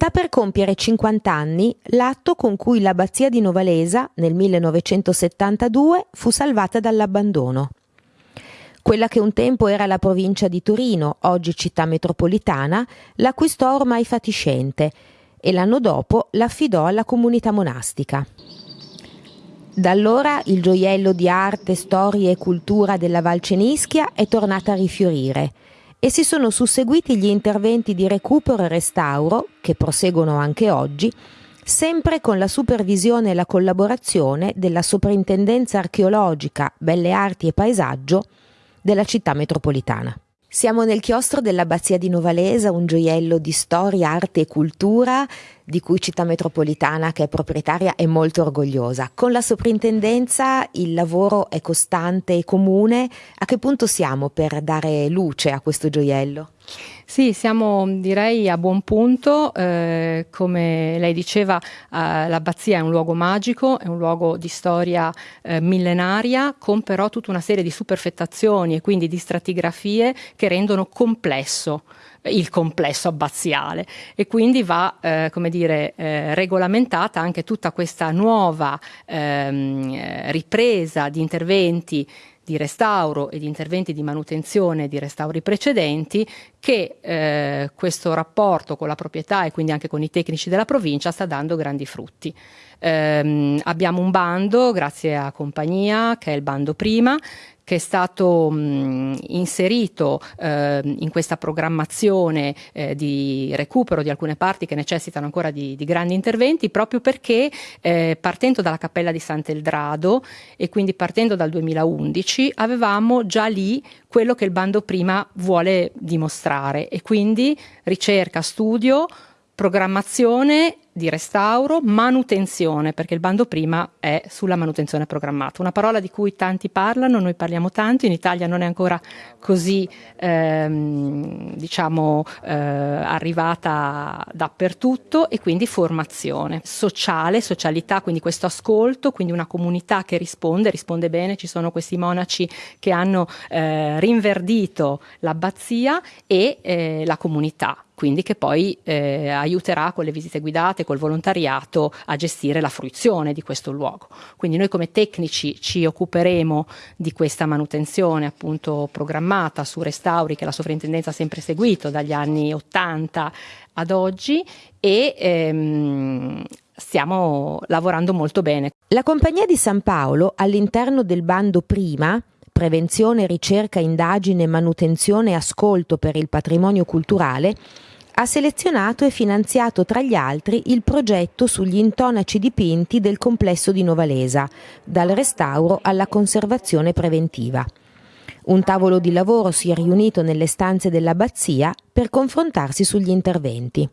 Sta per compiere 50 anni l'atto con cui l'abbazia di Novalesa nel 1972 fu salvata dall'abbandono. Quella che un tempo era la provincia di Torino, oggi città metropolitana, l'acquistò ormai fatiscente e l'anno dopo l'affidò alla comunità monastica. Da allora il gioiello di arte, storia e cultura della Val Cenischia è tornato a rifiorire e si sono susseguiti gli interventi di recupero e restauro, che proseguono anche oggi, sempre con la supervisione e la collaborazione della Soprintendenza Archeologica, Belle Arti e Paesaggio della città metropolitana. Siamo nel chiostro dell'abbazia di Novalesa, un gioiello di storia, arte e cultura di cui Città Metropolitana, che è proprietaria, è molto orgogliosa. Con la soprintendenza il lavoro è costante e comune. A che punto siamo per dare luce a questo gioiello? Sì, siamo direi a buon punto, eh, come lei diceva eh, l'abbazia è un luogo magico, è un luogo di storia eh, millenaria con però tutta una serie di superfettazioni e quindi di stratigrafie che rendono complesso il complesso abbaziale. E quindi va eh, come dire eh, regolamentata anche tutta questa nuova ehm, ripresa di interventi di restauro e di interventi di manutenzione di restauri precedenti che eh, questo rapporto con la proprietà e quindi anche con i tecnici della provincia sta dando grandi frutti. Eh, abbiamo un bando, grazie a Compagnia, che è il bando prima, che è stato mh, inserito eh, in questa programmazione eh, di recupero di alcune parti che necessitano ancora di, di grandi interventi, proprio perché eh, partendo dalla Cappella di Sant'Eldrado e quindi partendo dal 2011 avevamo già lì quello che il bando prima vuole dimostrare e quindi ricerca, studio, programmazione di restauro, manutenzione, perché il bando prima è sulla manutenzione programmata. Una parola di cui tanti parlano, noi parliamo tanto, in Italia non è ancora così ehm, diciamo eh, arrivata dappertutto e quindi formazione sociale, socialità, quindi questo ascolto, quindi una comunità che risponde, risponde bene, ci sono questi monaci che hanno eh, rinverdito l'abbazia e eh, la comunità quindi che poi eh, aiuterà con le visite guidate, col volontariato a gestire la fruizione di questo luogo. Quindi noi come tecnici ci occuperemo di questa manutenzione appunto programmata su restauri che la sovrintendenza ha sempre seguito dagli anni 80 ad oggi e ehm, stiamo lavorando molto bene. La Compagnia di San Paolo all'interno del bando prima prevenzione, ricerca, indagine, manutenzione e ascolto per il patrimonio culturale ha selezionato e finanziato tra gli altri il progetto sugli intonaci dipinti del complesso di Novalesa, dal restauro alla conservazione preventiva. Un tavolo di lavoro si è riunito nelle stanze dell'abbazia per confrontarsi sugli interventi.